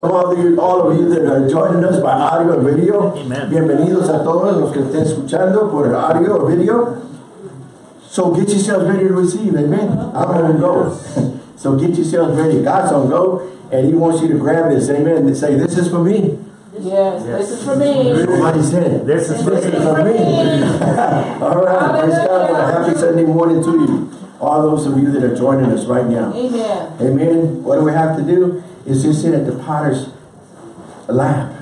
All of, you, all of you that are joining us by audio and video, Amen. bienvenidos a todos los que estén escuchando por audio o video. So get yourselves ready to receive, amen. I'm on go. so get yourselves ready. God's on go, and He wants you to grab this, amen, and say, This is for me. Yes, Yes. this is for me. Everybody said it. This is This is for for me. me. all right, praise God. and a Happy Sunday morning to you. All those of you that are joining us right now. Amen. Amen. What do we have to do? Is just sit at the potter's lap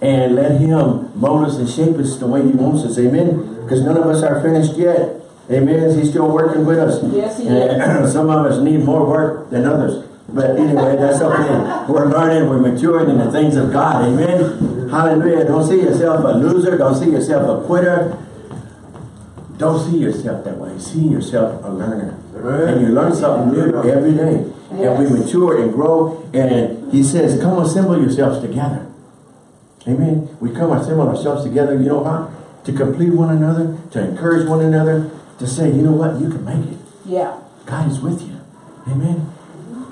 and let him mold us and shape us the way he wants us. Amen. Because none of us are finished yet. Amen. He's still working with us. Yes, he and some of us need more work than others. But anyway, that's okay. We're learning, we're maturing in the things of God. Amen. Hallelujah. Don't see yourself a loser. Don't see yourself a quitter. Don't see yourself that way. See yourself a learner. And you learn something new every day. And we mature and grow. And he says, come assemble yourselves together. Amen. We come assemble ourselves together, you know how? To complete one another, to encourage one another, to say, you know what, you can make it. Yeah. God is with you. Amen.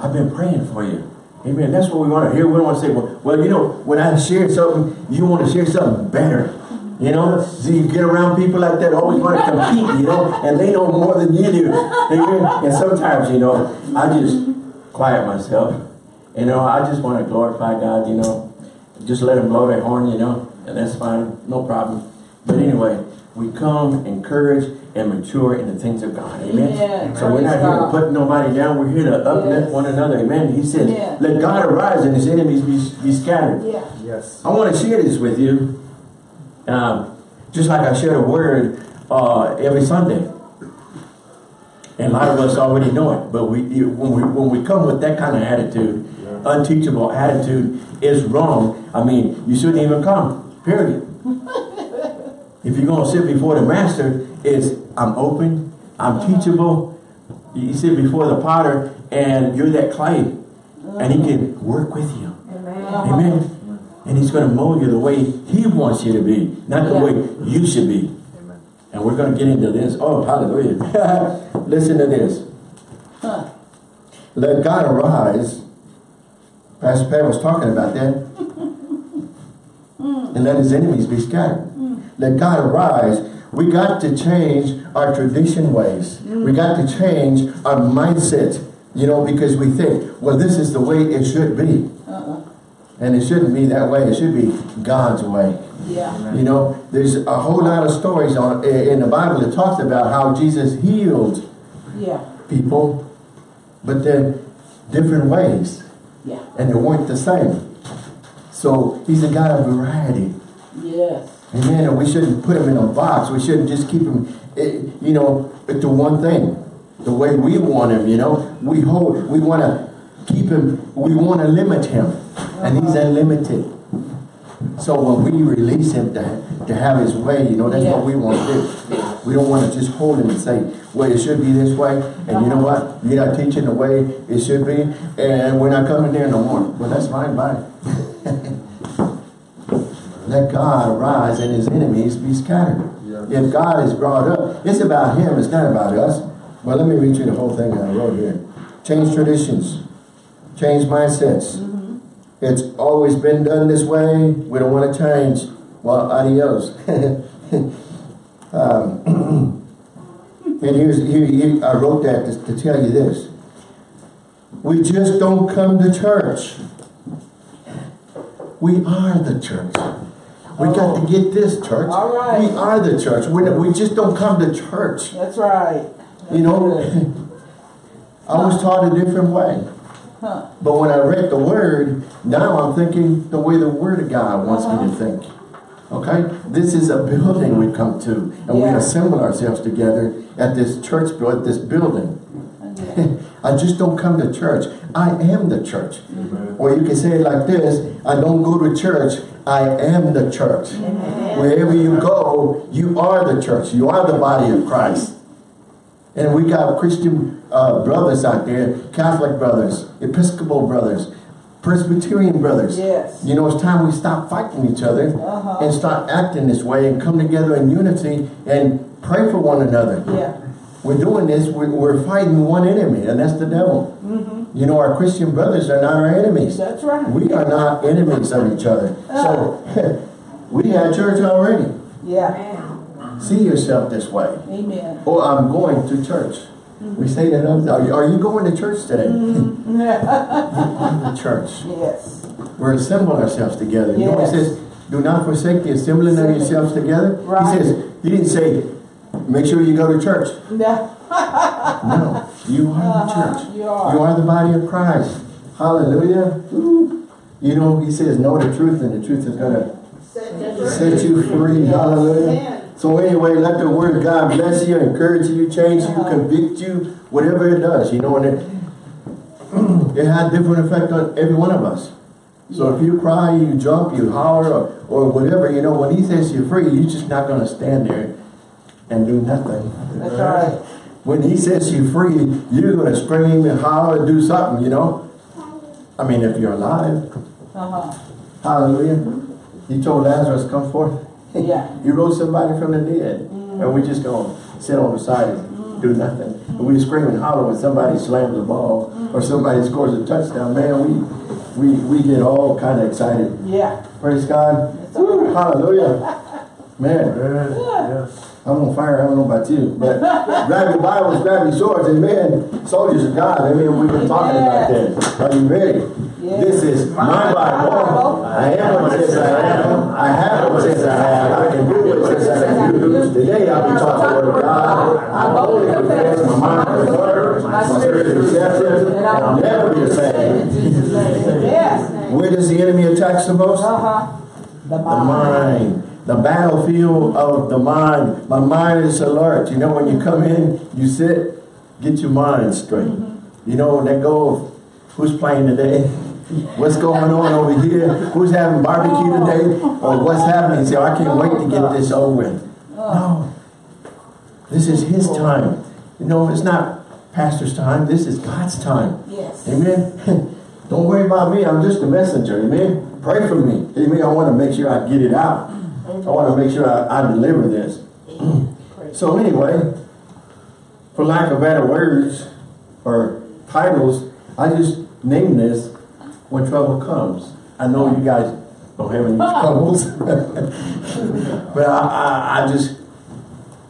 I've been praying for you. Amen. That's what we want to hear. We don't want to say, well, well, you know, when I share something, you want to share something better. You know, so you get around people like that, always want to compete, you know, and they know more than you do. Amen. And sometimes, you know, I just quiet myself. You know, I just want to glorify God, you know. Just let him blow their horn, you know, and that's fine. No problem. But anyway, we come, encourage, and mature in the things of God. Amen. Amen. So we're not Praise here to put nobody down. We're here to uplift Yes. one another. Amen. He says, Yeah. let God arise and his enemies be, be scattered. Yeah. Yes. I want to share this with you. Um, just like I share a word uh, every Sunday. And a lot of us already know it. But we, when we when we come with that kind of attitude, unteachable attitude is wrong. I mean, you shouldn't even come. Period. if you're going to sit before the master, it's I'm open, I'm uh-huh. teachable. You sit before the potter, and you're that clay, and he can uh-huh. work with you. Amen. Amen. And he's going to mold you the way he wants you to be, not the Yeah. way you should be. Amen. And we're going to get into this. Oh, hallelujah. Listen to this. Huh. Let God arise. Pastor Pat was talking about that. and let his enemies be scattered. Mm. Let God arise. We got to change our tradition ways. Mm. We got to change our mindset. You know, because we think, well, this is the way it should be. Uh-uh. And it shouldn't be that way. It should be God's way. Yeah. You know, there's a whole lot of stories on in the Bible that talks about how Jesus healed Yeah. people, but then different ways, Yeah. and they weren't the same. So he's a God of variety. Yes. Amen. And we shouldn't put him in a box. We shouldn't just keep him, eh, you know, to one thing, the way we want him. You know, we hold, we want to keep him. We want to limit him, and he's unlimited. So when we release him to, to have his way, you know, that's what we want to do. We don't want to just hold him and say, well, it should be this way. And you know what? You're not teaching the way it should be. And we're not coming there no more. Well, that's fine. Bye. Let God arise and his enemies be scattered. Yeah. If God is brought up, it's about him. It's not about us. Well, let me read you the whole thing that I wrote here. Change traditions. Change mindsets. Mm-hmm. It's always been done this way. We don't want to change. Well, adios. um, and here's here, here I wrote that to, to tell you this. We just don't come to church. We are the church. We got to get this church. All right. We are the church. We, we just don't come to church. That's right. You know, I was taught a different way. Huh. But when I read the word, now I'm thinking the way the word of God wants me to uh-huh. think. Okay? This is a building we come to. And we assemble ourselves together at this church, at this building. Yeah. I just don't come to church. I am the church. Mm-hmm. Or you can say it like this, I don't go to church, I am the church. Wherever you go, you are the church. You are the body of Christ. And we got Christian uh, brothers out there, Catholic brothers, Episcopal brothers, Presbyterian brothers. Yes. You know, it's time we stop fighting each other Uh-huh. and start acting this way and come together in unity and pray for one another. Yeah. We're doing this, we're, we're fighting one enemy, and that's the devil. Mm-hmm. You know, our Christian brothers are not our enemies. That's right. We are not enemies of each other. So, we had church already. Yeah. See yourself this way. Amen. Oh, I'm going to church. We say that, all the time. are you, are you going to church today? church. Yes. We're assembling ourselves together. You know what he says? Do not forsake the assembling of yourselves together. Right. He says, he didn't say, make sure you go to church. Yeah. No, you are the Uh-huh, church. you are. You are the body of Christ. Hallelujah. Ooh. You know, he says, know the truth and the truth is going to set you free. Hallelujah. So anyway, let the word of God bless you, encourage you, change you, convict you, whatever it does, you know, and it, it had different effect on every one of us. So if you cry, you jump, you holler, or, or whatever, you know, when he says you're free, you're just not going to stand there and do nothing. That's right. When he says you're free, you're going to scream and holler and do something, you know. I mean, if you're alive. Uh-huh. Hallelujah. He told Lazarus, come forth. Yeah. He rose somebody from the dead. Mm-hmm. And we just going to sit on the side and mm-hmm. do nothing. And we scream and holler when somebody slams a ball mm-hmm. or somebody scores a touchdown. Man, we we, we get all kind of excited. Yeah. Praise God. Right. Hallelujah. Man, I'm on fire. I don't know about you. But grab your Bibles, grab your swords. Amen. Soldiers of God. I mean, we've been talking about that. Are you ready? Yes. This is my Bible. I am what it says I am. I have what it says I have. I can do what it says I can do. Today I'll be taught the word of God. I'm only confess my mind is word. My spirit is receptive. And I'll never be the same. Yes. Where does the enemy attack the most? Uh-huh. The The mind. The battlefield of the mind. My mind is alert. You know, when you come in, you sit, get your mind straight. You know, let go of who's playing today. What's going on over here? Who's having barbecue today? Or what's happening? So I can't wait to get this over with. No. This is his time. You know, it's not pastor's time. This is God's time. Yes. Amen. Don't worry about me. I'm just a messenger. Amen. Pray for me. Amen. I want to make sure I get it out. I want to make sure I, I deliver this. So anyway, for lack of better words or titles, I just named this When Trouble Comes. I know you guys don't have any troubles. but I, I, I just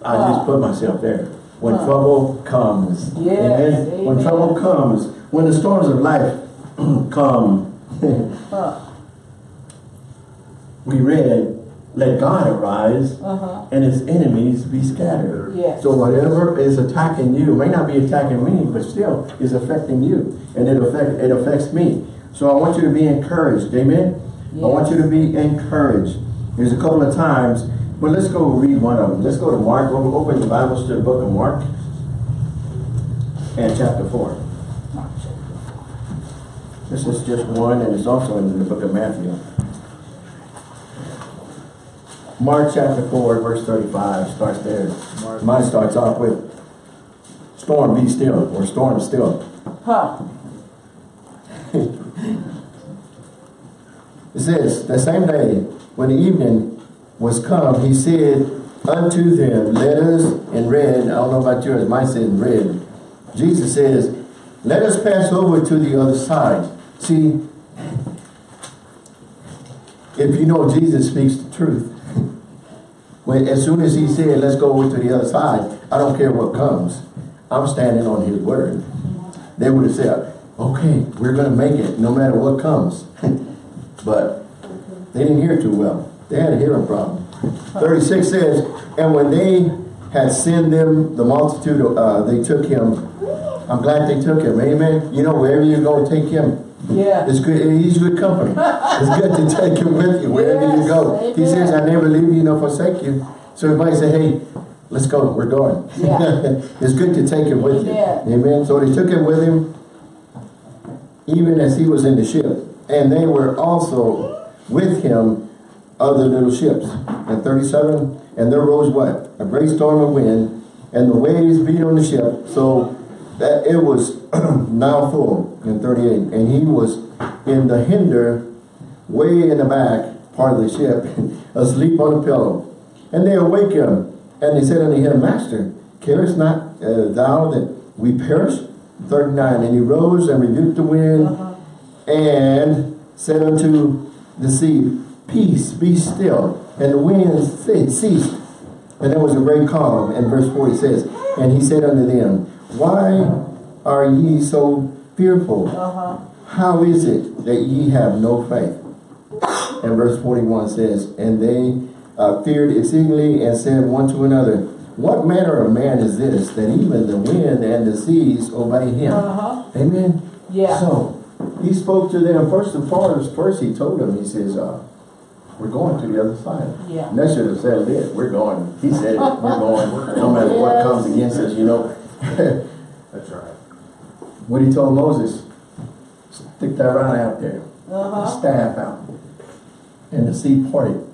I just put myself there. When trouble comes. Yes, Amen. When trouble comes. When the storms of life come. We read, let God arise Uh-huh. and his enemies be scattered. Yes. So whatever is attacking you, may not be attacking me, but still is affecting you. And it affect it affects me. So I want you to be encouraged. Amen? I want you to be encouraged. There's a couple of times, but let's go read one of them. Let's go to Mark. We'll open the Bibles to the book of Mark and chapter 4. This is just one, and it's also in the book of Matthew. Mark chapter 4, verse 35 starts there. Mine starts off with, Storm be still, or storm still. Huh. It says, the same day, when the evening was come, he said unto them, let us, in red, I don't know about yours, mine says red. Jesus says, let us pass over to the other side. See, if you know Jesus speaks the truth, when as soon as he said, let's go to the other side, I don't care what comes. I'm standing on his word. They would have said, okay, we're going to make it no matter what comes. but they didn't hear too well. They had a hearing problem. 36 says, and when they had sent them, the multitude, uh, they took him. I'm glad they took him. Amen. You know, wherever you go, take him. Yeah. It's good. He's good company. It's good to take him with you wherever you go. Yes, He says, "I never leave you nor forsake you." So everybody say, "Hey, let's go. We're going." Yeah. it's good to take him with Amen. you. Amen. So they took him with him, even as he was in the ship, and they were also with him other little ships. And thirty-seven, and there rose what a great storm of wind, and the waves beat on the ship, so that it was now full in 38 and he was in the hinder way in the back part of the ship asleep on a pillow and they awake him and they said unto him master carest not uh, thou that we perish 39, and he rose and rebuked the wind Uh-huh. and said unto the sea, Peace, be still. And the wind ceased. And there was a great calm. And verse 40 says, And he said unto them, Why are ye so fearful? Uh-huh. How is it that ye have no faith? And verse 41 says, And they uh, feared exceedingly and said one to another, What manner of man is this, that even the wind and the seas obey him? Uh-huh. Amen? Yeah. So, he spoke to them, first and foremost, first he told them, he says, uh, we're going to the other side. Yeah. And that should have said it, we're going. He said it, we're going, no matter what comes against us, you know. What he told Moses, stick that rod out there, the Uh-huh. staff out, and the sea parted.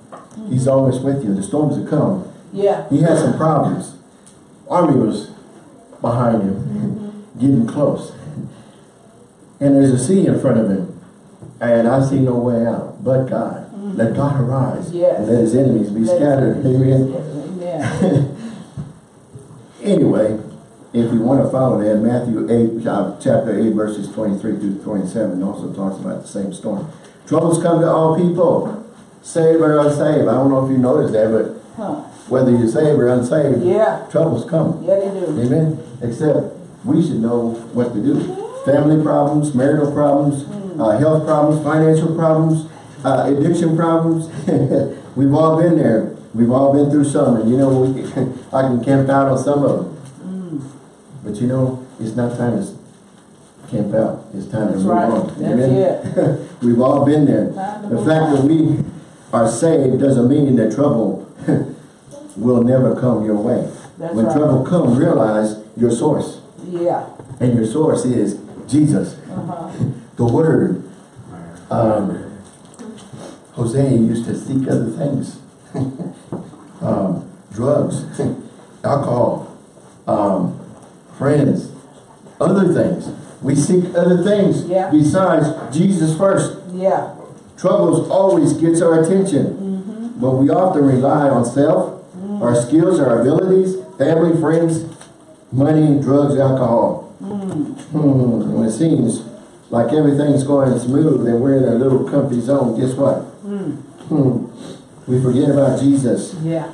He's always with you, the storms will come. Yeah. He had some problems. Army was behind him, getting close. And there's a sea in front of him. And I see no way out but God. Let God arise. Yes. And let his enemies be Let- scattered. Amen. Amen. Anyway, if you want to follow that, Matthew 8, uh, chapter 8, verses 23 through 27 also talks about the same storm. Troubles come to all people, saved or unsaved. I don't know if you noticed that, but Huh. whether you're saved or unsaved, Yeah. troubles come. Yeah, they do. Amen. Except we should know what to do. Family problems, marital problems, uh, health problems, financial problems, uh, addiction problems. We've all been there. We've all been through some, and you know, I can camp out on some of them. But you know, it's not time to camp out. It's time That's to move right. on. That's Amen. We've all been there. The fact that we are saved doesn't mean that trouble will never come your way. That's when right. trouble comes, realize your source. Yeah. And your source is Jesus, Uh-huh. the Word. Um, Hosea used to seek other things. um, drugs, alcohol, um, friends, other things. We seek other things Yeah. besides Jesus first. Yeah. Troubles always gets our attention. But we often rely on self, our skills, our abilities, family, friends, money, drugs, alcohol. Hmm. When it seems like everything's going smooth and we're in a little comfy zone, guess what? Hmm. We forget about Jesus. Yeah.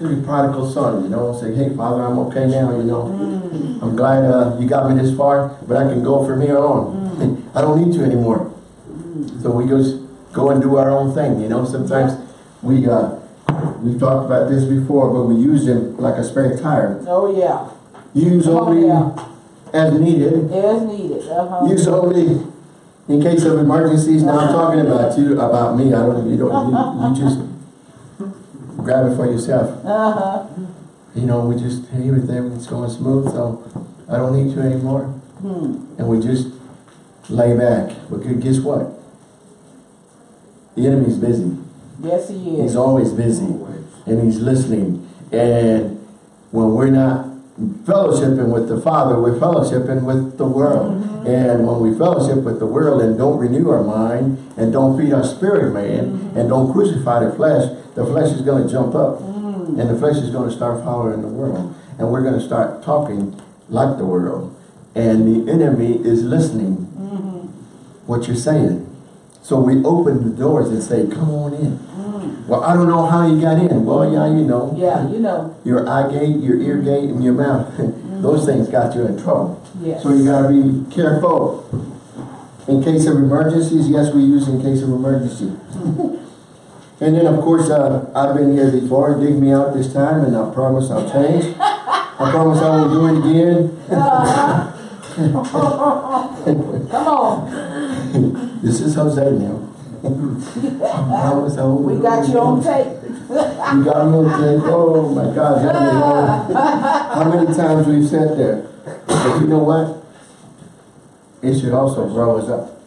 The prodigal son, you know, say, hey, Father, I'm okay now, you know. I'm glad uh, you got me this far, but I can go from here on. I don't need you anymore. So we just go and do our own thing, you know. Sometimes we, uh, we've talked about this before, but we use them like a spare tire. Oh, yeah. Use Oh, only yeah. as needed. As needed. Uh-huh. Use only in case of emergencies. Now I'm talking about you, about me. I don't, you don't, you, you just grab it for yourself. Uh-huh. You know, we just, hey, everything's going smooth, so I don't need you anymore. Hmm. And we just lay back. But guess what? The enemy's busy. Yes, he is. He's always busy. And he's listening. And when we're not fellowshipping with the Father, we're fellowshipping with the world. Mm-hmm. And when we fellowship with the world and don't renew our mind and don't feed our spirit man mm-hmm. and don't crucify the flesh, the flesh is going to jump up. Mm. And the flesh is going to start following the world. And we're going to start talking like the world. And the enemy is listening mm-hmm. what you're saying. So we open the doors and say, come on in. Well, I don't know how you got in. Well, yeah, you know. Yeah, you know. Your eye gate, your ear gate, and your mouth. Those things got you in trouble. Yes. So you got to be careful. In case of emergencies, yes, we use in case of emergency. and then, of course, uh, I've been here before. Dig me out this time, and I promise I'll change. I promise I won't do it again. Come on. This is Jose now. I promise I We got you on tape. You got me on tape. Oh my God, that me. Uh, how many times we've sat there? But you know what? It should also grow us up.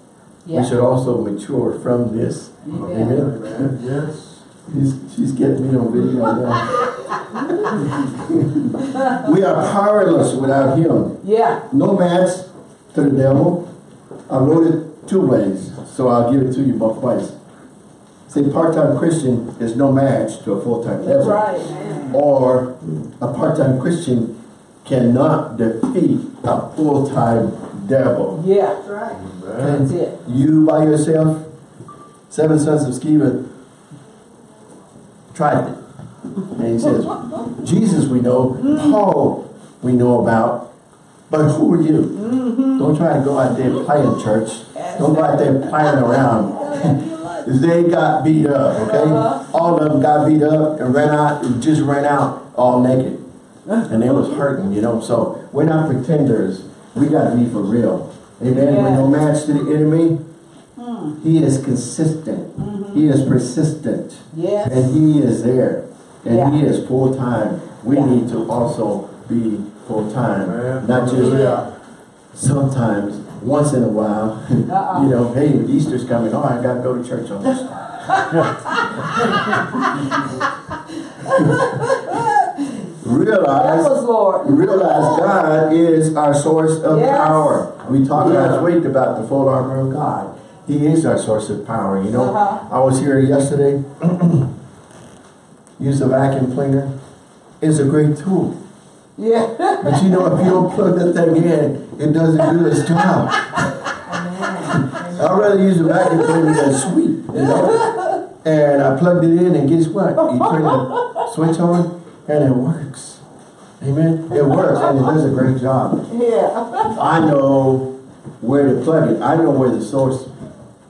We should also mature from this. Yeah. Amen. Yes. She's, she's getting me on video now. we are powerless without him. Yeah. No match to the devil. I wrote it two ways, so I'll give it to you both ways. See, part-time Christian is no match to a full-time That's devil. right. Or a part-time Christian cannot defeat a full-time devil. Yeah, That's right. that's it. You by yourself, seven sons of Sceva tried it. And he says, Jesus we know, Paul we know about, but who are you? Mm-hmm. Don't try to go out there playing church. Don't go out there playing around. they got beat up, okay? Uh-huh. All of them got beat up and ran out, just ran out all naked. And they was hurting, you know, so we're not pretenders. We gotta be for real. Amen. We're no match to the enemy. Hmm. He is consistent. Mm-hmm. He is persistent. Yes. And he is there. And Yeah. he is full time. We Yeah. need to also be full time. Amen. Not just Yeah. sometimes, once in a while. Uh-uh. you know, hey, Easter's coming. Oh, I gotta go to church on this. Realize was Lord. realize God is our source of Yes. power. We talked Yeah. last week about the full armor of God. He is our source of power. You know, Uh-huh. I was here yesterday. Use a vacuum cleaner. It's a great tool. Yeah. But you know, if you don't plug that thing in, it doesn't do its job. I'd rather use a vacuum cleaner than sweep, you know? And I plugged it in and guess what? You turn the switch on and it works. Amen? It works and it does a great job. Yeah. I know where to plug it. I know where the source,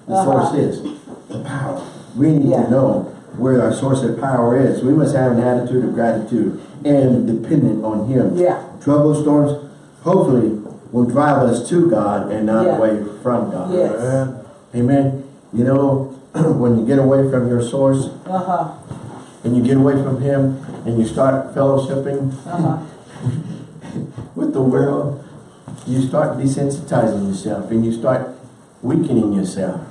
the source Uh-huh. is. The power. We need Yeah. to know where our source of power is. We must have an attitude of gratitude and dependent on Him. Yeah. Trouble storms, hopefully, will drive us to God and not Yeah. away from God. Yes. Amen. Amen. You know, when you get away from your source Uh-huh. and you get away from Him and you start fellowshipping Uh-huh. with the world, you start desensitizing yourself and you start weakening yourself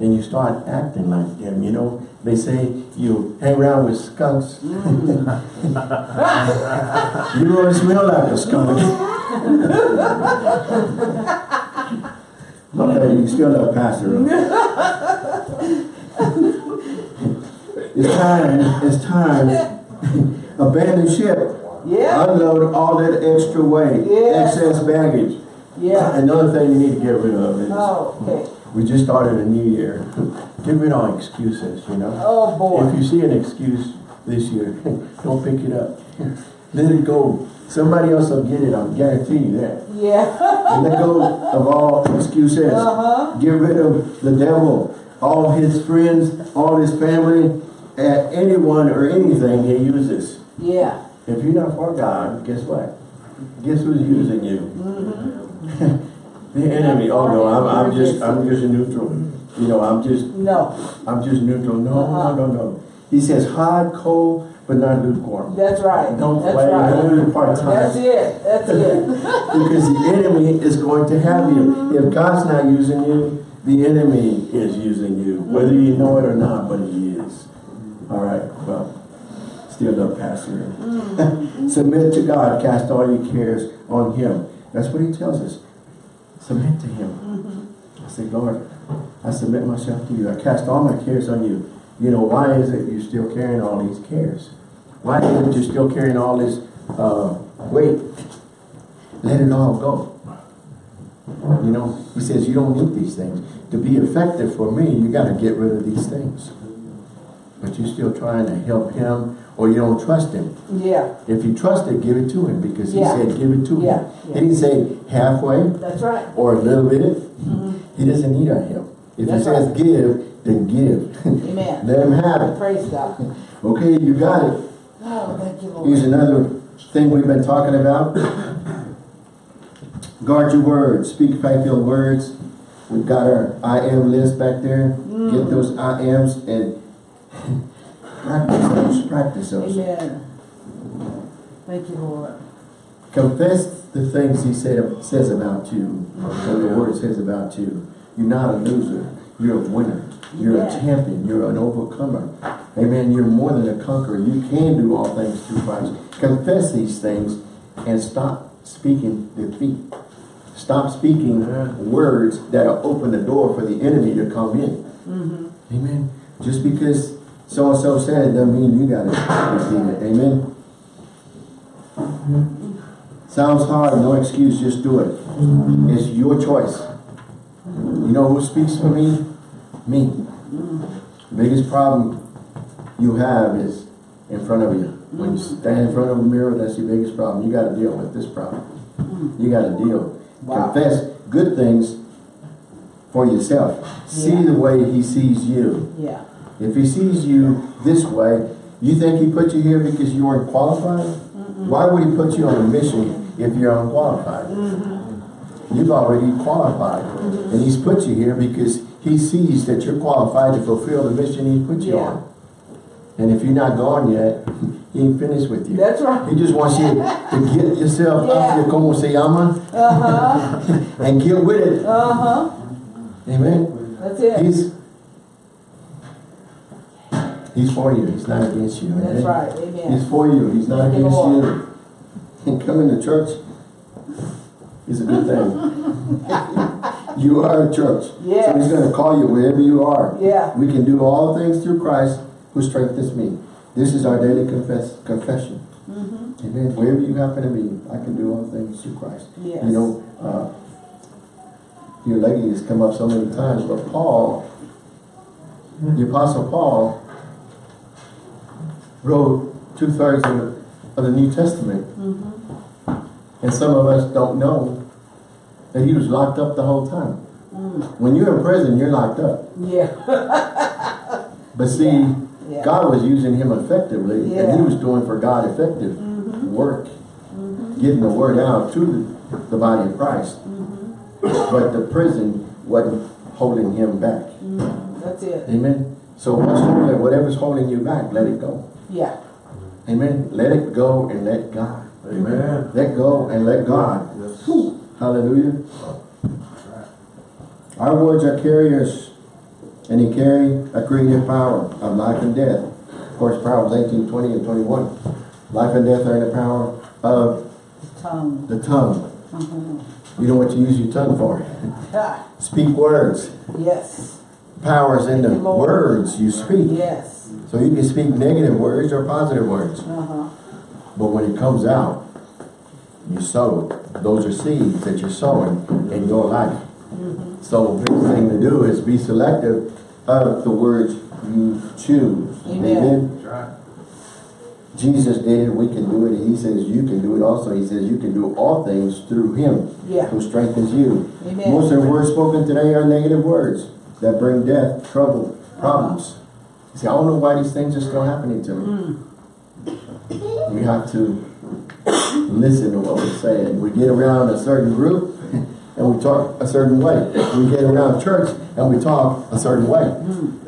and you start acting like them. You know, they say you hang around with skunks. Mm. you don't smell like a skunk. okay, you still love Pastor. it's time, it's time. Abandon ship. Yeah. Unload all that extra weight, Yes. excess baggage. Yeah. Another thing you need to get rid of is, Oh, okay. We just started a new year. Get rid of all excuses, you know? Oh, boy. If you see an excuse this year, don't pick it up. Let it go. Somebody else will get it, I'll guarantee you that. Yeah. Let go of all excuses. Uh-huh. Get rid of the devil, all his friends, all his family, and anyone or anything he uses. Yeah. If you're not for God, guess what? Guess who's using you? the enemy. Oh no, I'm, I'm just I'm just neutral. You know, I'm just No. I'm just neutral. No, Uh-huh. no, no, no. He says hot, cold, but not lukewarm. That's right. Don't That's play right. don't part That's time. it. That's it. Because the enemy is going to have you. If God's not using you, the enemy is using you. Whether you know it or not, but he is. All right, well, still love Pastor. Submit to God, cast all your cares on him. That's what he tells us. Submit to him. I say, Lord, I submit myself to you. I cast all my cares on you. You know, why is it you're still carrying all these cares? Why is it you're still carrying all this uh, weight? Let it all go. You know, he says you don't need these things. To be effective for me, you got to get rid of these things. You're still trying to help him or you don't trust him. Yeah. If you trust it, give it to him because he Yeah. said give it to Yeah, him. yeah. He didn't say halfway That's right. or a little bit. He doesn't need our help. If That's he says right. give, then give. Amen. Let him have it. Praise God. Okay, you got it. Oh, thank you, Lord. Here's another thing we've been talking about. Guard your words. Speak faith-filled words. We've got our I am list back there. Mm. Get those I ams and practice those. Practice those. Amen. Thank you, Lord. Confess the things he said says about you. What the word says about you. You're not a loser. You're a winner. You're Yeah. a champion. You're an overcomer. Amen. You're more than a conqueror. You can do all things through Christ. Confess these things and stop speaking defeat. Stop speaking words that open the door for the enemy to come in. Mm-hmm. Amen. Just because so and so said it doesn't mean you got to receive it. Amen. Sounds hard, no excuse, just do it. Mm-hmm. It's your choice. You know who speaks for me? Me. Biggest problem you have is in front of you. When you stand in front of a mirror, that's your biggest problem. You gotta deal with this problem. You gotta deal. Wow. Confess good things for yourself. See Yeah. the way he sees you. Yeah. If he sees you this way, you think he put you here because you weren't qualified? Why would he put you on a mission if you're unqualified? You've already qualified. And he's put you here because he sees that you're qualified to fulfill the mission he put you Yeah. on. And if you're not gone yet, he ain't finished with you. That's right. He just wants you to get yourself Yeah. up your como se llama Uh-huh. and get with it. Uh-huh. Amen. That's it. He's He's for you. He's not against you. That's Amen. right. He's for you. He's not against you. And coming to church is a good thing. you are a church. So he's going to call you wherever you are. Yeah. We can do all things through Christ who strengthens me. This is our daily confess, confession. Mm-hmm. Amen. Wherever you happen to be, I can do all things through Christ. Yes. You know, uh, your lady has come up so many times, but Paul, the Apostle Paul, wrote two-thirds of, the- of the New Testament. Mm-hmm. And some of us don't know that he was locked up the whole time. Mm. When you're in prison, you're locked up. Yeah. But see, Yeah. God was using him effectively, and he was doing for God effective mm-hmm. work, mm-hmm. getting the word out to the, the body of Christ. Mm-hmm. But the prison wasn't holding him back. That's it. Amen. So whatever's holding you back, let it go. Yeah. Amen. Let it go and let God. Amen. Let go and let God. Hallelujah. Our words are carriers, and they carry a creative power of life and death. Of course, Proverbs 18, 20 and 21. Life and death are in the power of Tongue. the tongue. Mm-hmm. You know what you use your tongue for? Speak words. Yes. Powers in the Lord. words you speak. Yes. So you can speak negative words or positive words. Uh-huh. But when it comes out, you sow. Those are seeds that you're sowing in your life. Mm -hmm. So the big thing to do is be selective of the words you choose. Amen. Jesus did it, we can do it. He says you can do it also. He says you can do all things through him Yeah. who strengthens you. Amen. Most of the words spoken today are negative words that bring death, trouble, problems. See, I don't know why these things are still happening to me. Hmm. We have to listen to what we're saying. We get around a certain group and we talk a certain way. We get around church and we talk a certain way. Hmm.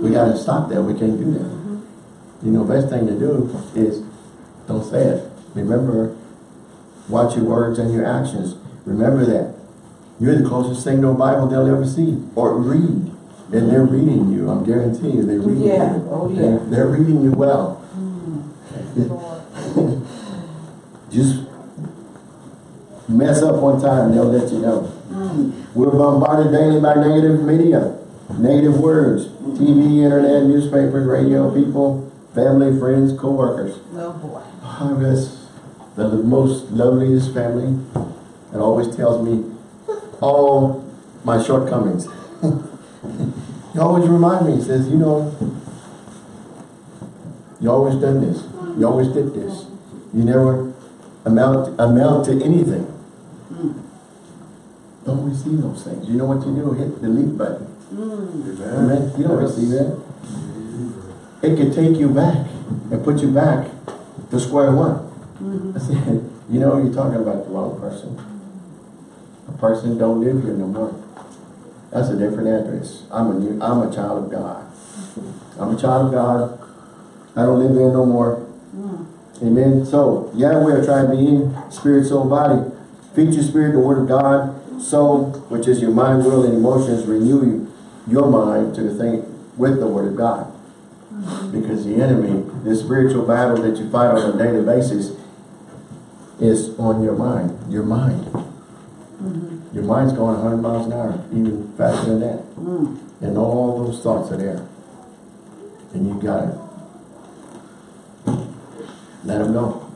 We got to stop that. We can't do that. Mm-hmm. You know, best thing to do is don't say it. Remember, watch your words and your actions. Remember that. You're the closest thing to a Bible they'll ever see or read. And they're reading you. I'm guaranteeing you, they're reading Yeah. you. Oh, yeah. They're, they're reading you well. Lord. Just mess up one time, they'll let you know. Mm. We're bombarded daily by negative media, negative words, TV, internet, newspapers, radio, people, family, friends, co-workers. Oh, boy. Oh, I've the most loveliest family that always tells me all my shortcomings. he always remind me, he says, you know, you always done this. You always did this. You never amount amount to anything. Hmm. Don't receive those things. You know what you do? Hit the delete button. Hmm. Amen. You don't receive that. It could take you back and put you back to square one. Mm-hmm. I said, you know, you're talking about the wrong person. Person don't live here no more. That's a different address. I'm a new, I'm a child of God. I'm a child of God. I don't live here no more. Amen. So, yeah, we are trying to be in spirit, soul, body. Feed your spirit, the word of God. Soul, which is your mind, will, and emotions, renew your mind to the thing with the word of God. Because the enemy, the spiritual battle that you fight on a daily basis, is on your mind. Your mind. Your mind's going 100 miles an hour, even faster than that. And all those thoughts are there. And you got it. let them go.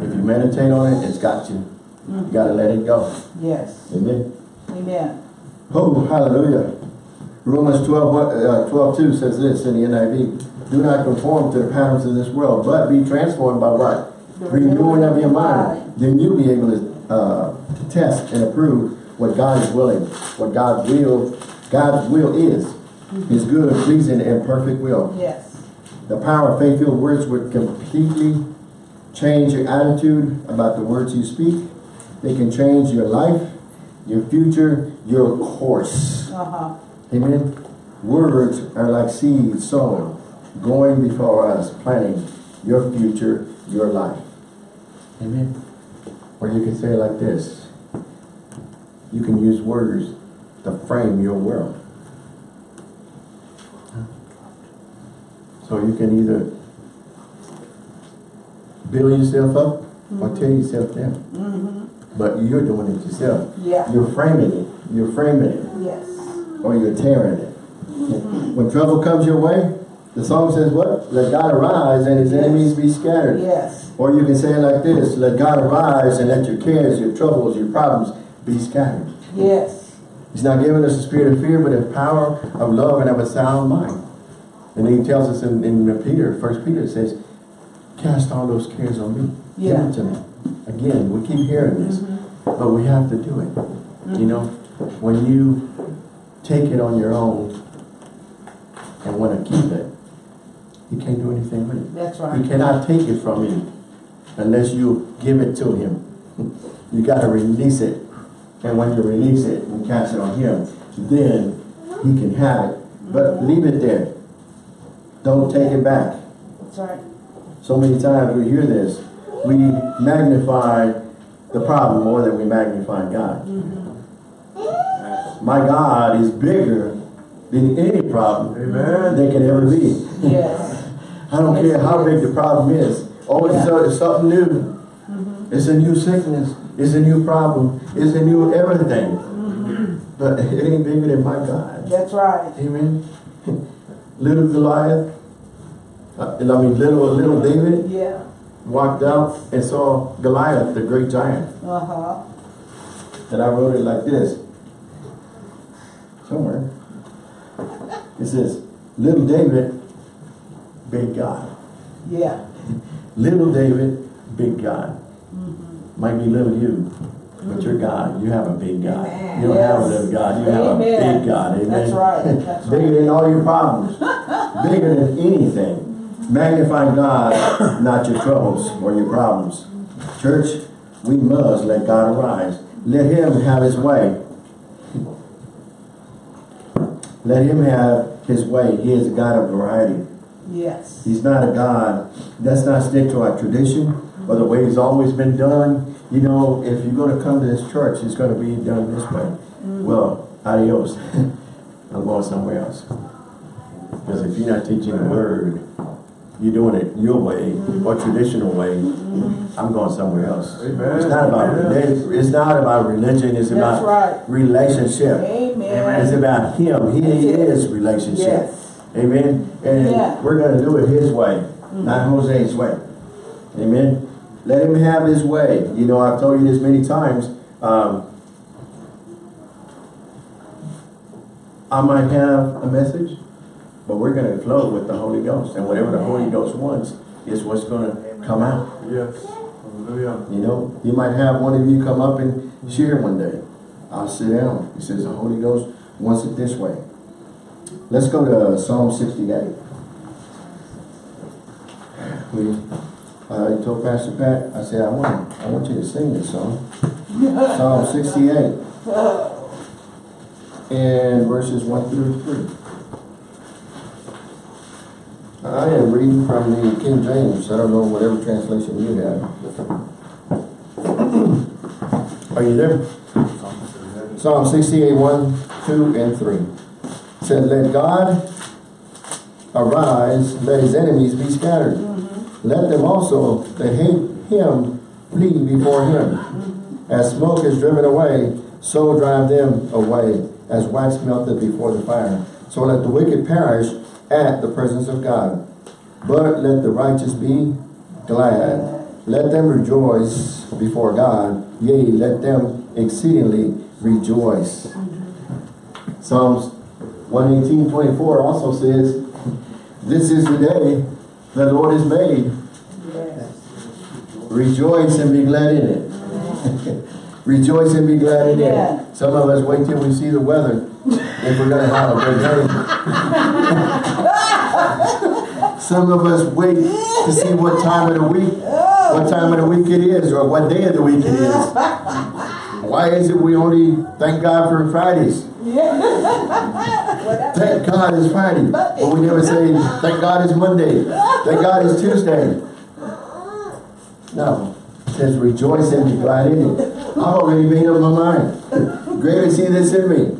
If you meditate on it, it's got you You gotta let it go. Yes. Amen. Amen. Oh, hallelujah. Romans 12, uh, 12 2 says this in the NIV. Do not conform to the patterns of this world, but be transformed by what? The Renewing of your mind. Then you'll be able to, uh, to test and approve what God is willing, what God's will, God's will is. His good, pleasing, and perfect will. Yes. The power of faith-filled words would completely change your attitude about the words you speak. They can change your life, your future, your course. Uh-huh. Amen. Words are like seeds sown, going before us, planting your future, your life. Amen. Or you can say it like this. You can use words to frame your world. So you can either build yourself up or tear yourself down. Mm-hmm. But you're doing it yourself. Yeah. You're framing it. You're framing it Yes. or you're tearing it. When trouble comes your way, the song says what? Let God arise and his Yes. enemies be scattered. Yes. Or you can say it like this, let God arise and let your cares, your troubles, your problems be scattered. Yes. He's not giving us a spirit of fear, but a power of love and of a sound mind. And he tells us in, in Peter, First Peter says, cast all those cares on me. Give Yeah. it to me. Again, we keep hearing this, mm-hmm. but we have to do it. You mm-hmm. know, when you take it on your own and want to keep it, you can't do anything with it. That's He right. cannot take it from you unless you give it to him. You got to release it. And when you release it and cast it on him, then he can have it. But leave it there. Don't take it back. That's right. So many times we hear this. We magnify the problem more than we magnify God. Mm-hmm. My God is bigger than any problem Amen. there can ever be. Yes. I don't care how big the problem is. Oh, it's, Yeah. it's something new. Mm-hmm. It's a new sickness. It's a new problem. It's a new everything. But it ain't bigger than my God. That's right. Amen. little Goliath, uh, I mean little little David Yeah. walked out and saw Goliath, the great giant. Uh-huh. And I wrote it like this. Somewhere. It says, little David, big God. Yeah. Little David, big God. Might be little you, but you're God. You have a big God. Amen. You don't have a little God. You have a big God. Amen. That's right. That's Bigger right. than all your problems. Bigger than anything. Magnify God, not your troubles or your problems. Church, we must let God arise. Let him have his way. Let him have his way. He is a God of variety. Yes. He's not a God. Let's not stick to our tradition or the way it's always been done. You know, if you're going to come to this church, it's going to be done this way. Mm-hmm. Well, adios. I'm going somewhere else. Because if you're not teaching the word, you're doing it your way mm-hmm. or traditional way, mm-hmm. I'm going somewhere else. Amen. It's not about Amen. religion. It's not about religion. It's That's about right. relationship. Amen. It's about Him. He is relationship. Yes. Amen. And Yeah. we're going to do it His way, not Jose's way. Amen. Let Him have His way. You know, I've told you this many times. Um, I might have a message, but we're going to flow with the Holy Ghost. And whatever the Holy Ghost wants is what's going to come out. Yes. Hallelujah. You know, you might have one of you come up and share one day. I'll sit down. He says the Holy Ghost wants it this way. Let's go to Psalm 68. We, I told Pastor Pat, I said, I want, I want you to sing this song. Psalm 68. And verses 1 through 3. I am reading from the King James. I don't know whatever translation you have. Are you there? Psalm 68, 1, 2, and 3. It said, Let God arise, let his enemies be scattered. Let them also that hate him flee before him. As smoke is driven away, so drive them away, as wax melted before the fire. So let the wicked perish at the presence of God. But let the righteous be glad. let them rejoice before God. Yea, let them exceedingly rejoice. Psalms 118, 24 also says, This is the day the Lord has made. Yes. Rejoice and be glad in it. Rejoice and be glad in Yeah. it. Some of us wait till we see the weather if we're going to have a good day. Some of us wait to see what time of the week, what time of the week it is, or what day of the week it is. Why is it we only thank God for Fridays? Thank God it's Friday. But we never say, thank God it's Monday. Thank God it's Tuesday. No. It says, rejoice and be glad in it. I've already made up my mind. Great is he that's in me.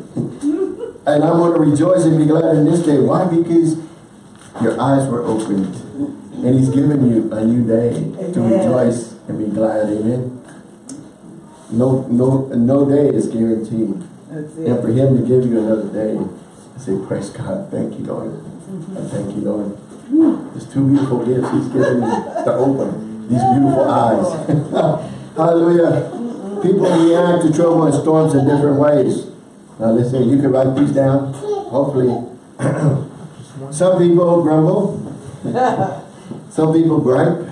And I'm going to rejoice and be glad in this day. Why? Because your eyes were opened. And he's given you a new day to rejoice and be glad. Amen. No, no, no day is guaranteed. And for him to give you another day, I say, praise God, thank you, Lord. I thank you, Lord. There's two beautiful gifts he's given me to open these beautiful eyes. Hallelujah. People react to trouble and storms in different ways. Now listen, you can write these down, hopefully. Some people grumble. Some people gripe.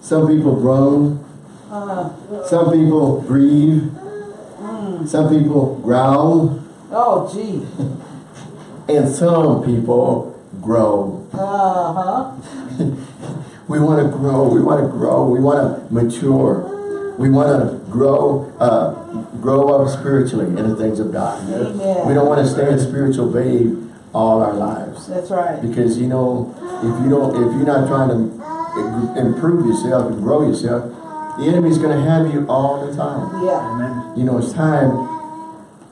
Some people groan. Uh, Some people grieve. Some people growl. oh, gee. And some people grow. Uh-huh. We want to grow. We want to grow. We want to mature. We want to grow, uh, grow up spiritually in the things of God. Amen. We don't want to stay a spiritual babe all our lives. That's right. Because you know, if you don't, if you're not trying to improve yourself and grow yourself, the enemy's going to have you all the time. Yeah. Amen. You know, it's time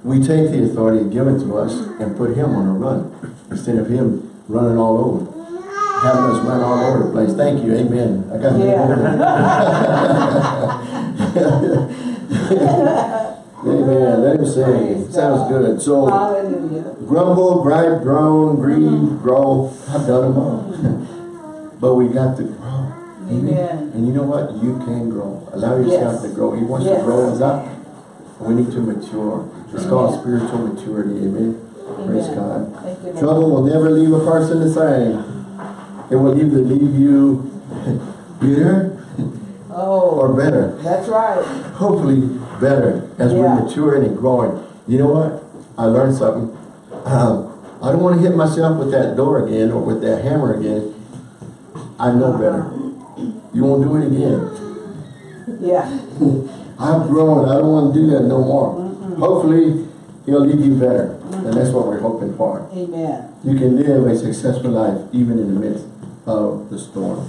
we take the authority given to us and put him on a run instead of him running all over. Having us run all over the place. Thank you. Amen. I got Amen. Let him sing. Sounds good. So, Hallelujah. grumble, gripe, groan, grieve, grow. I've done them all. but we got to grow. Amen. And you know what? You can grow. Allow yourself Yes. to grow. He wants Yes. to grow us up. We need to mature. It's called spiritual maturity. Amen. Praise God. Thank you, Trouble will never leave a person the same. It will either leave you bitter Oh, or better. that's right. Hopefully better as Yeah. we're maturing and growing. You know what? I learned something. Um, I don't want to hit myself with that door again or with that hammer again. I know better. You won't do it again. Yeah. I've grown. I don't want to do that no more. Hopefully, he'll leave you better. And that's what we're hoping for. Amen. You can live a successful life even in the midst of the storm.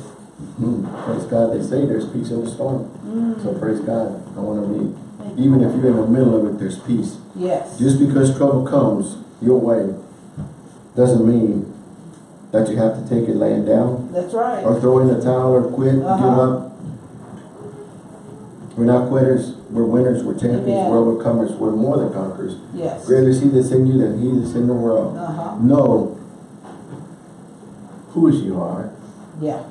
Mhm. Praise God. They say there's peace in the storm. So praise God. I want to be, even if you're in the middle of it, there's peace. Yes. Just because trouble comes your way doesn't mean that you have to take it laying down That's right. or throw in the towel or quit, give Uh-huh. up. We're not quitters. We're winners. We're champions. Amen. We're overcomers. We're more than conquerors. Yes. Greater is he that's in you than he that's in the world. Uh-huh. Know whose you are Yeah.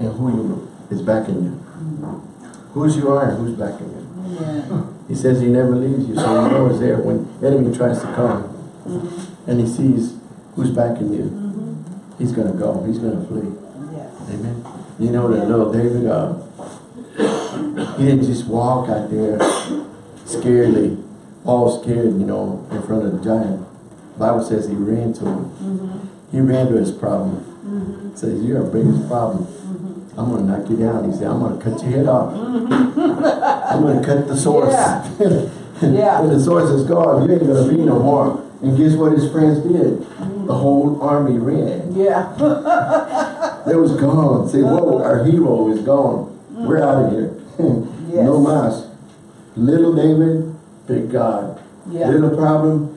and who you is backing you. Whose you are and who's backing you. Amen. He says he never leaves you, so you know he's there when enemy tries to come Mm-hmm. and he sees who's backing you. He's gonna go. He's gonna flee. Yes. Amen. You know that little David, uh, he didn't just walk out there scaredly, all scared, you know, in front of the giant. Bible says he ran to him. Mm-hmm. He ran to his problem. Mm-hmm. Says, you're our biggest problem. Mm-hmm. I'm gonna knock you down. He said, I'm gonna cut your head off. I'm gonna cut the source. Yeah. Yeah. when the source is gone, you ain't gonna be no more. And guess what his friends did? The mm. whole army ran. Yeah. They was gone. Say, whoa, our hero is gone. We're mm. out of here. Yes. No mas. Little David, big God. Yeah. Little problem,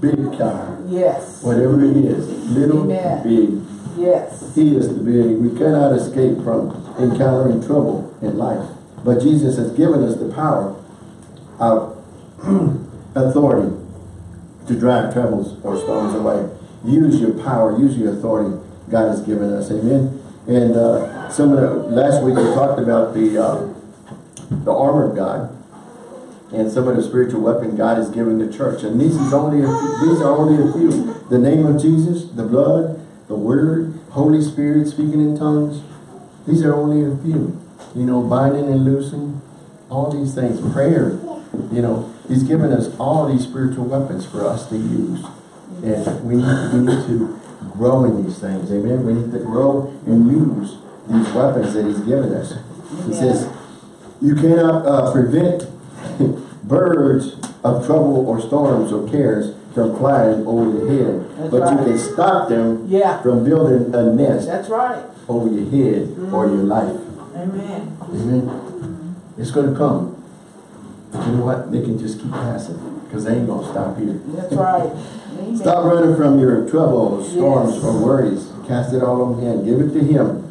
big God. Yes. Whatever it is, little, Amen. big. Yes. He is the big. We cannot escape from encountering trouble in life. But Jesus has given us the power of authority to drive troubles or storms away. Use your power, use your authority God has given us. Amen. And uh, some of the, last week we talked about the, uh, the armor of God and some of the spiritual weapon God has given the church. And these is only few, these are only a few. The name of Jesus, the blood, the word, Holy Spirit speaking in tongues. These are only a few. You know, binding and loosing, all these things. Prayer, you know, He's given us all these spiritual weapons for us to use. And we need, we need to grow in these things. Amen. We need to grow and use these weapons that He's given us. He says, you cannot uh, prevent birds of trouble or storms or cares from flying over your head. That's but you can stop them Yeah. from building a nest That's right. over your head or your life. Amen. Amen. It's going to come. But you know what? They can just keep passing because they ain't going to stop here. That's right. Stop running from your troubles, storms, Yes. or worries. Cast it all on Him. Give it to Him.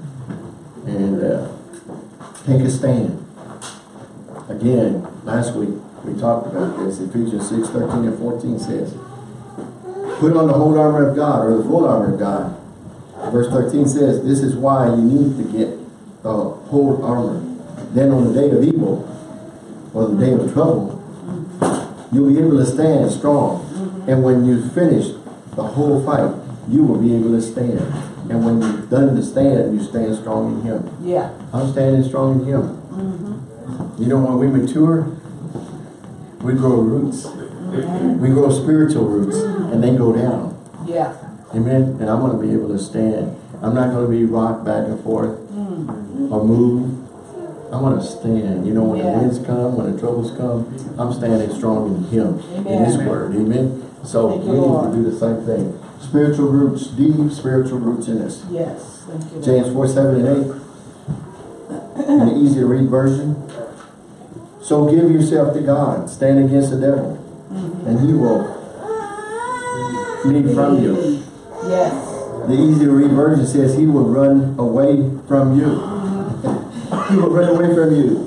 And uh, take a stand. Again, last week we talked about this. Ephesians 6, 13 and 14 says, Put on the whole armor of God, or the full armor of God. Verse 13 says, This is why you need to get the whole armor. Then on the day of evil, or the day of trouble, you'll be able to stand strong. And when you finish the whole fight, you will be able to stand. And when you've done the stand, you stand strong in Him. Yeah. I'm standing strong in Him. Mm-hmm. You know, when we mature, we grow roots. We grow spiritual roots, and they go down. Yeah. Amen. And I'm going to be able to stand. I'm not going to be rocked back and forth mm. or move. I'm going to stand. You know, when Yeah. the winds come, when the troubles come, I'm standing strong in Him, in His Word. Amen. So Thank we need Lord. to do the same thing. Spiritual roots, deep spiritual roots in us. Yes. Thank you. James 4, 7 and 8. In the easy to read version. So give yourself to God. Stand against the devil. And he will flee from you. Yes. The easy to read version says he will run away from you. he will run away from you.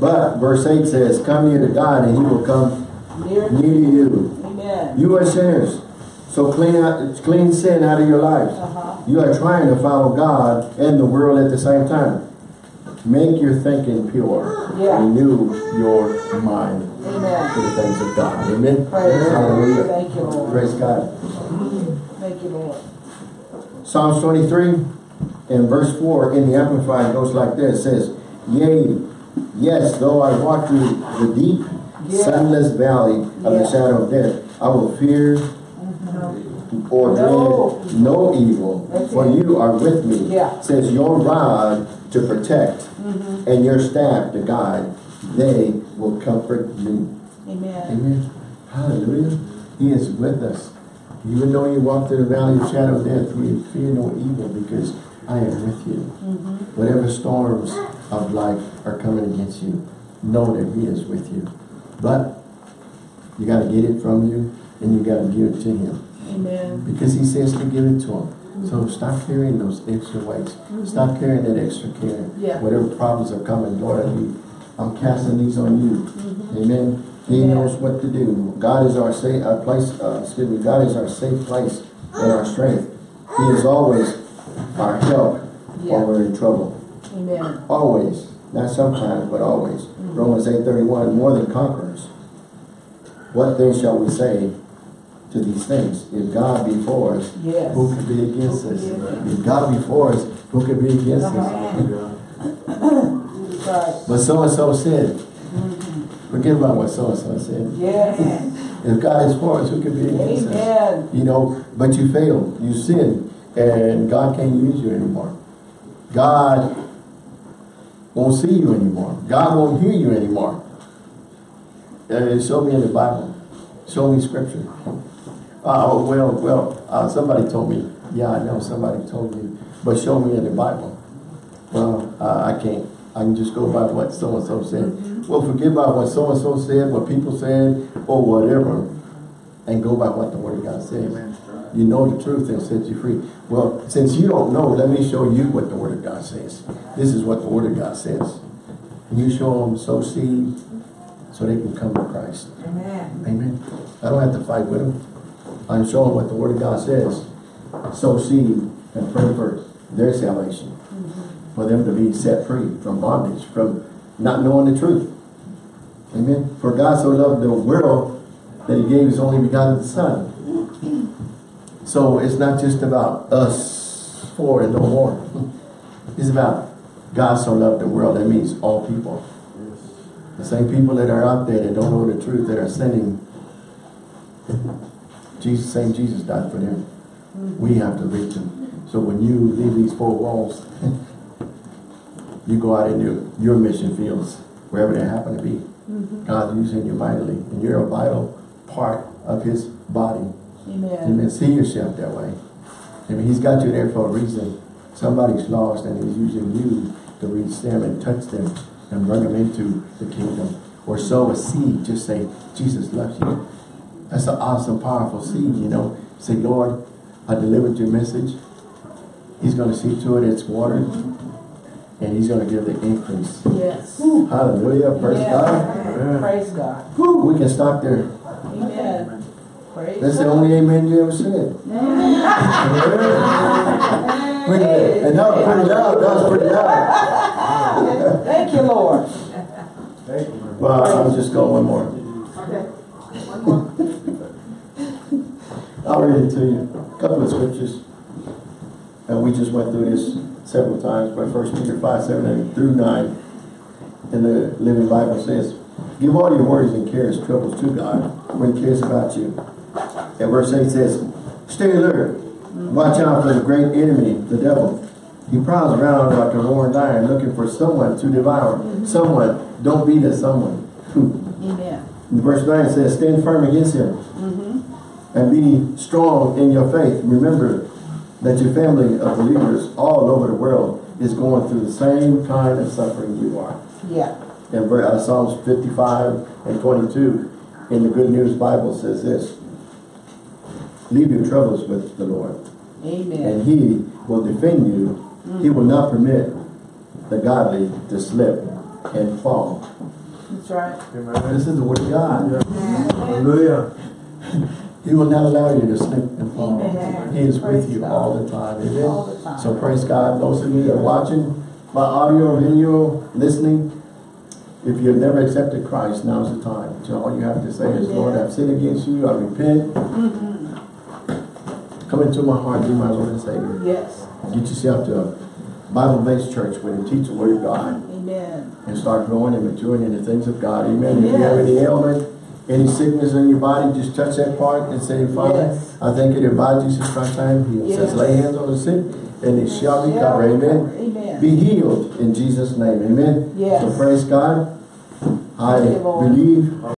But verse 8 says, Come near to God and he will come Near. near to you. Amen. You are sinners. So clean out clean sin out of your lives. Uh-huh. You are trying to follow God and the world at the same time. Make your thinking pure. Yeah. Renew your mind to the things of God. Amen. Praise Hallelujah. Thank you, Lord. Praise God. Thank you, Lord. Psalms 23 and verse 4 in the Amplified goes like this. It says, Yea, yes, though I walk through the deep, Yeah. sunless valley of the shadow of death, I will fear or No. dread no evil, That's for it. you are with me. Yeah. Says your rod to protect mm-hmm. and your staff to guide, they will comfort me. Amen. Amen. Hallelujah. He is with us. Even though you walk through the valley of shadow of death, we fear no evil because I am with you. Mm-hmm. Whatever storms of life are coming against you, know that He is with you. But you got to get it from you and you got to give it to Him Amen. because He says to give it to Him. So stop carrying those extra weights. Mm-hmm. Stop carrying that extra care. Yeah. Whatever problems are coming, Lord, I need, I'm casting these on you. Mm-hmm. Amen. He Yeah. knows what to do. God is our safe our place. Uh, excuse me. God is our safe place and our strength. He is always our help Yeah. when we're in trouble. Amen. Always, not sometimes, but always. Mm-hmm. Romans eight thirty one. More than conquerors. What then shall we say to these things? If God be for us, Yes. who could be against us? If God be for us, who could be against us? But so and so said. Forget about what so and so said. Yes. If God is for us, who can be against us? You know, but you failed. You sinned. And God can't use you anymore. God won't see you anymore. God won't hear you anymore. Uh, show me in the Bible. Show me scripture. Uh, well, well, uh, somebody told me. Yeah, I know somebody told you. But show me in the Bible. Well, uh, I can't. I can just go by what so-and-so said. Well, forget about what so-and-so said, what people said, or whatever, and go by what the Word of God says. You know the truth and set you free. Well, since you don't know, let me show you what the Word of God says. This is what the Word of God says. And you show them sow seed so they can come to Christ. Amen. Amen. I don't have to fight with them. I'm showing what the Word of God says. Sow seed and pray for their salvation. For them to be set free from bondage, from not knowing the truth. Amen. For God so loved the world that he gave his only begotten son. So it's not just about us four and no more. It's about God so loved the world. That means all people. The same people that are out there that don't know the truth, that are sinning. Jesus, same Jesus died for them. We have to reach them. So when you leave these four walls, you go out into your mission fields, wherever they happen to be. Mm-hmm. God's using you mightily, and you're a vital part of His body. Amen. Amen. See yourself that way. I mean, He's got you there for a reason. Somebody's lost, and He's using you to reach them and touch them and bring them into the kingdom. Or sow a seed. Just say, Jesus loves you. That's an awesome, powerful seed, you know. Say, Lord, I delivered your message. He's going to see to it it's watered. And He's going to give the increase. Yes. Hallelujah. Praise God. Yeah. Praise God. Whew, we can stop there. Amen. Praise That's the only amen you ever said. Wait a minute. And that was pretty loud. That was pretty loud. Thank you, Lord. Thank you. Well, I'll just go one more. I'll read it to you. A couple of scriptures. And we just went through this several times, but First Peter 5, 7 and through 9 in the Living Bible says, Give all your worries and cares, troubles to God when he cares about you. And verse 8 says, Stay alert. Watch out for the great enemy, the devil. He prowls around like a roaring lion looking for someone to devour. Someone. Don't be that someone. Amen. Verse 9 says, Stand firm against him mm-hmm. And be strong in your faith. Remember that your family of believers all over the world is going through the same kind of suffering you are. Yeah. And uh, Psalms 55 and 22 in the Good News Bible says this, Leave your troubles with the Lord, Amen. and he will defend you. He will not permit the godly to slip and fall. That's right. This is the word of God. Hallelujah. He will not allow you to slip and fall. Amen. He is with you God. all the time. Amen. The time. So praise God. Those of you that are watching by audio or video, listening, if you've never accepted Christ, now's the time. So all you have to say is, Lord, I've sinned against you. I repent. Mm-hmm. Come into my heart, be my Lord and Savior. Yes. Get yourself to a Bible-based church where they teach the Word of God Amen. and start growing and maturing in the things of God. Amen. If you have any ailment, any sickness in your body, just touch that part and say, Father, Yes. I thank you that by Jesus Christ I am healed. Yes. Says, lay hands on the sick and it shall be covered. Amen. Amen. Be healed in Jesus' name. Amen. Yes. So praise God. I Thank you, Lord. believe